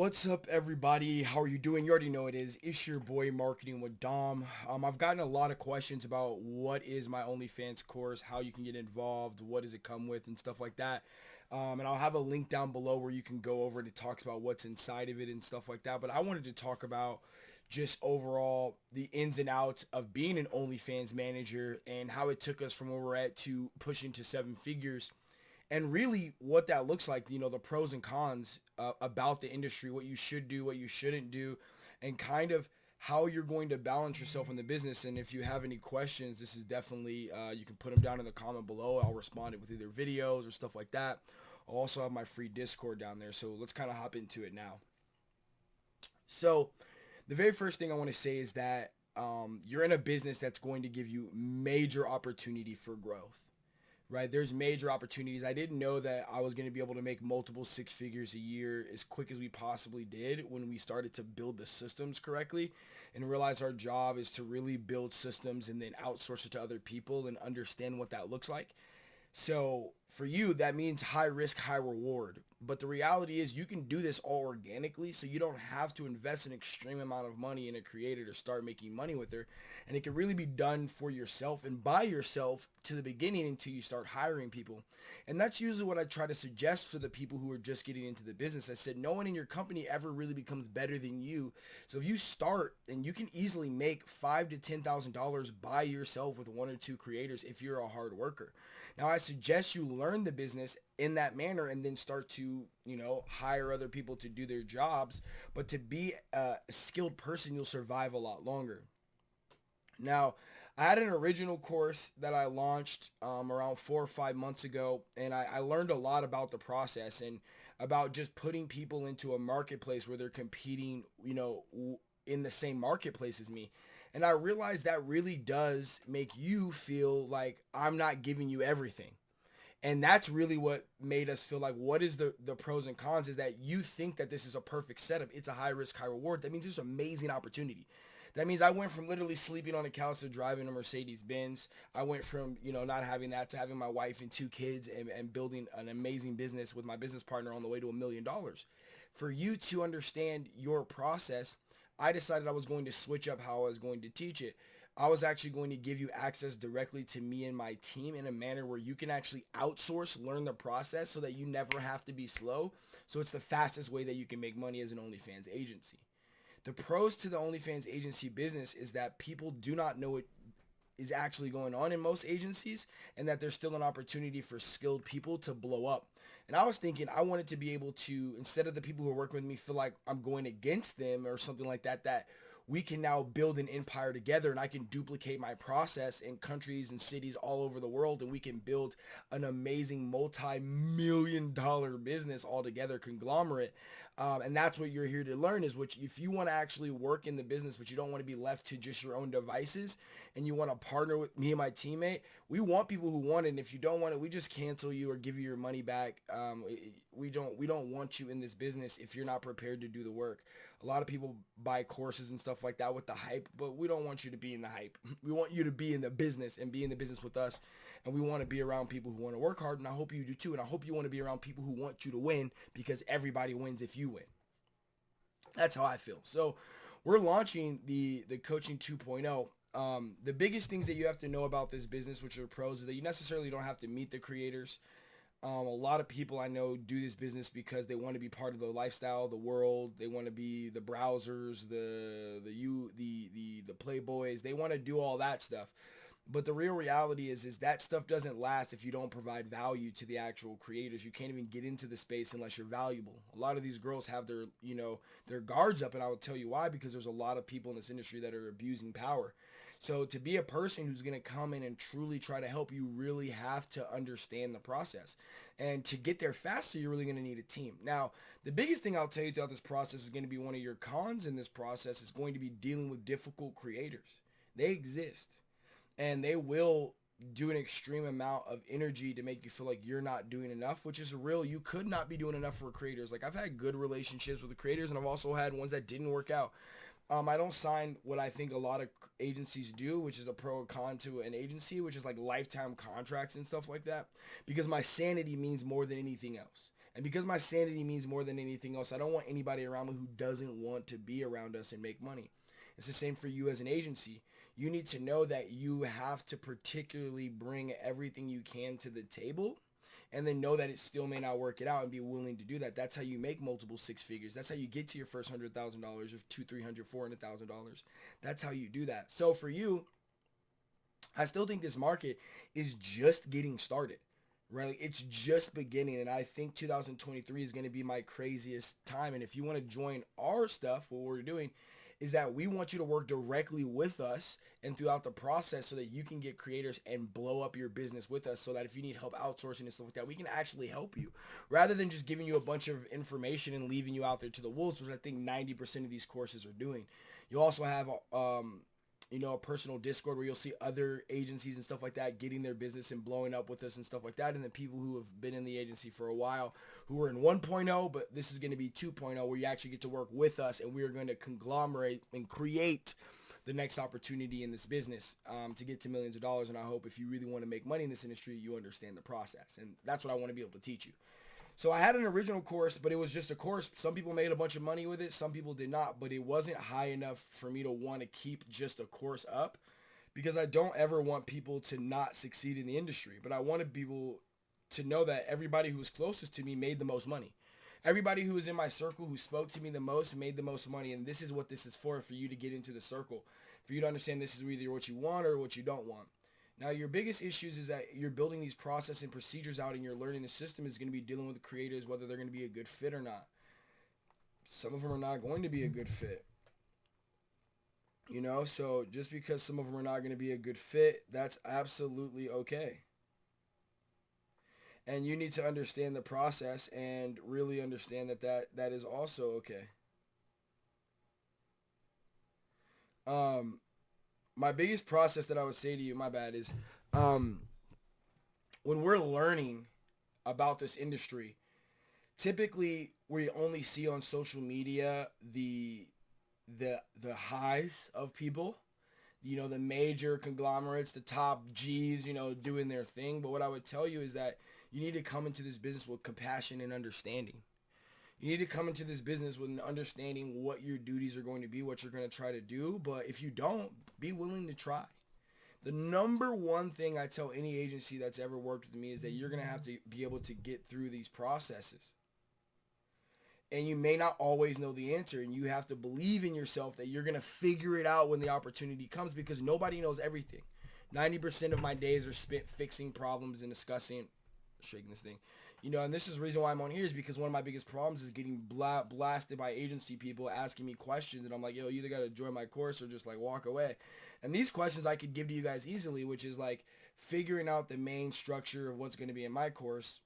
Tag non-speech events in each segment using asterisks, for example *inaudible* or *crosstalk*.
What's up, everybody? How are you doing? You already know it is. It's your boy Marketing with Dom. Um, I've gotten a lot of questions about what is my OnlyFans course, how you can get involved, what does it come with, and stuff like that. Um, and I'll have a link down below where you can go over and it talks about what's inside of it and stuff like that. But I wanted to talk about just overall the ins and outs of being an OnlyFans manager and how it took us from where we're at to pushing to seven figures and really what that looks like, you know, the pros and cons uh, about the industry, what you should do, what you shouldn't do, and kind of how you're going to balance yourself in the business. And if you have any questions, this is definitely, uh, you can put them down in the comment below. I'll respond it with either videos or stuff like that. I'll also have my free Discord down there. So let's kind of hop into it now. So the very first thing I want to say is that um, you're in a business that's going to give you major opportunity for growth right? There's major opportunities. I didn't know that I was going to be able to make multiple six figures a year as quick as we possibly did when we started to build the systems correctly and realize our job is to really build systems and then outsource it to other people and understand what that looks like. So for you, that means high risk, high reward. But the reality is you can do this all organically, so you don't have to invest an extreme amount of money in a creator to start making money with her. And it can really be done for yourself and by yourself to the beginning until you start hiring people. And that's usually what I try to suggest for the people who are just getting into the business. I said, no one in your company ever really becomes better than you. So if you start and you can easily make five to $10,000 by yourself with one or two creators if you're a hard worker. Now I suggest you learn the business in that manner and then start to, you know, hire other people to do their jobs. But to be a skilled person, you'll survive a lot longer. Now, I had an original course that I launched um, around four or five months ago, and I, I learned a lot about the process and about just putting people into a marketplace where they're competing, you know, in the same marketplace as me. And I realized that really does make you feel like I'm not giving you everything. And that's really what made us feel like what is the, the pros and cons is that you think that this is a perfect setup. It's a high risk, high reward. That means it's an amazing opportunity. That means I went from literally sleeping on a couch to driving a Mercedes Benz. I went from, you know, not having that to having my wife and two kids and, and building an amazing business with my business partner on the way to a million dollars. For you to understand your process, I decided I was going to switch up how I was going to teach it. I was actually going to give you access directly to me and my team in a manner where you can actually outsource, learn the process so that you never have to be slow. So it's the fastest way that you can make money as an OnlyFans agency. The pros to the OnlyFans agency business is that people do not know what is actually going on in most agencies and that there's still an opportunity for skilled people to blow up. And I was thinking I wanted to be able to, instead of the people who are working with me feel like I'm going against them or something like that, that we can now build an empire together and I can duplicate my process in countries and cities all over the world and we can build an amazing multi-million dollar business all together conglomerate. Um, and that's what you're here to learn is which if you want to actually work in the business, but you don't want to be left to just your own devices and you want to partner with me and my teammate, we want people who want it. And if you don't want it, we just cancel you or give you your money back. Um, we don't, we don't want you in this business if you're not prepared to do the work. A lot of people buy courses and stuff like that with the hype, but we don't want you to be in the hype. *laughs* We want you to be in the business and be in the business with us. And we want to be around people who want to work hard. And I hope you do too. And I hope you want to be around people who want you to win because everybody wins if you win. That's how I feel. So we're launching the, the coaching 2.0 um, the biggest things that you have to know about this business, which are pros, is that you necessarily don't have to meet the creators. Um, a lot of people I know do this business because they want to be part of the lifestyle, the world. They want to be the browsers, the the you, the the the playboys. They want to do all that stuff. But the real reality is, is that stuff doesn't last if you don't provide value to the actual creators. You can't even get into the space unless you're valuable. A lot of these girls have their, you know, their guards up, and I will tell you why. Because there's a lot of people in this industry that are abusing power. So to be a person who's going to come in and truly try to help you really have to understand the process. And to get there faster, you're really going to need a team. Now, the biggest thing I'll tell you throughout this process is going to be one of your cons in this process is going to be dealing with difficult creators. They exist and they will do an extreme amount of energy to make you feel like you're not doing enough, which is real. You could not be doing enough for creators. Like I've had good relationships with the creators and I've also had ones that didn't work out. Um, I don't sign what I think a lot of agencies do, which is a pro or con to an agency, which is like lifetime contracts and stuff like that, because my sanity means more than anything else. And because my sanity means more than anything else, I don't want anybody around me who doesn't want to be around us and make money. It's the same for you as an agency. You need to know that you have to particularly bring everything you can to the table and then know that it still may not work it out and be willing to do that. That's how you make multiple six figures. That's how you get to your first hundred thousand dollars or two, three hundred, four hundred thousand dollars. That's how you do that. So for you, I still think this market is just getting started. Right? It's just beginning. And I think 2023 is going to be my craziest time. And if you want to join our stuff, what we're doing is that we want you to work directly with us and throughout the process so that you can get creators and blow up your business with us so that if you need help outsourcing and stuff like that, we can actually help you rather than just giving you a bunch of information and leaving you out there to the wolves, which I think 90% of these courses are doing. You also have um, you know, a personal Discord where you'll see other agencies and stuff like that getting their business and blowing up with us and stuff like that. And then people who have been in the agency for a while who are in 1.0, but this is going to be 2.0 where you actually get to work with us and we're going to conglomerate and create the next opportunity in this business um, to get to millions of dollars. And I hope if you really want to make money in this industry, you understand the process. And that's what I want to be able to teach you. So I had an original course, but it was just a course. Some people made a bunch of money with it. Some people did not, but it wasn't high enough for me to want to keep just a course up because I don't ever want people to not succeed in the industry. But I wanted people to know that everybody who was closest to me made the most money. Everybody who was in my circle who spoke to me the most made the most money. And this is what this is for, for you to get into the circle. For you to understand this is either what you want or what you don't want. Now, your biggest issues is that you're building these process and procedures out and you're learning the system is going to be dealing with the creators, whether they're going to be a good fit or not. Some of them are not going to be a good fit. You know, so just because some of them are not going to be a good fit, that's absolutely okay. And you need to understand the process and really understand that that, that is also okay. Um, my biggest process that I would say to you, my bad, is um, when we're learning about this industry, typically we only see on social media the the the highs of people you know the major conglomerates the top g's you know doing their thing. But what i would tell you is that you need to come into this business with compassion and understanding you need to come into this business with an understanding what your duties are going to be, what you're going to try to do. But if you don't, be willing to try. The number one thing I tell any agency that's ever worked with me is that you're going to have to be able to get through these processes. And you may not always know the answer and you have to believe in yourself that you're going to figure it out when the opportunity comes because nobody knows everything. 90% of my days are spent fixing problems and discussing, shaking this thing, you know, and this is the reason why I'm on here is because one of my biggest problems is getting bla- blasted by agency people asking me questions, and I'm like, yo, you either got to join my course or just like walk away. And these questions I could give to you guys easily, which is like figuring out the main structure of what's going to be in my course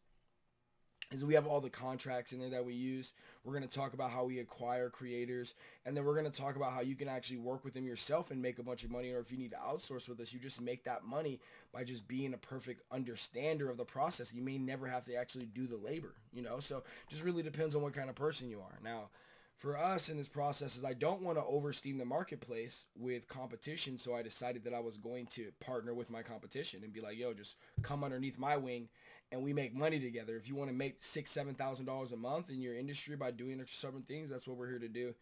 is we have all the contracts in there that we use. We're going to talk about how we acquire creators, and then we're going to talk about how you can actually work with them yourself and make a bunch of money, or if you need to outsource with us, you just make that money by just being a perfect understander of the process. You may never have to actually do the labor, you know? So just really depends on what kind of person you are. Now, for us in this process is I don't want to oversteam the marketplace with competition. So I decided that I was going to partner with my competition and be like, yo, just come underneath my wing and we make money together. If you want to make six, seven thousand dollars a month in your industry by doing certain things, that's what we're here to do.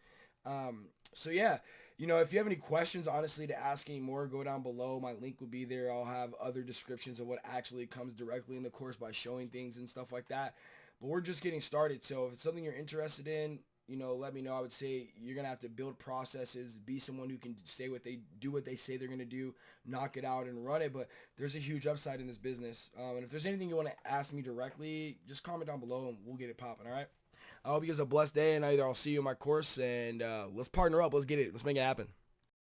Um, so yeah, you know, if you have any questions, honestly, to ask any more, go down below. My link will be there. I'll have other descriptions of what actually comes directly in the course by showing things and stuff like that. But we're just getting started. So if it's something you're interested in, you know, let me know. I would say you're gonna have to build processes, be someone who can say what they do, what they say they're gonna do, knock it out and run it. But there's a huge upside in this business. Um, and if there's anything you want to ask me directly, just comment down below and we'll get it popping. All right. I hope you guys have a blessed day, and either I'll see you in my course and uh, let's partner up. Let's get it. Let's make it happen.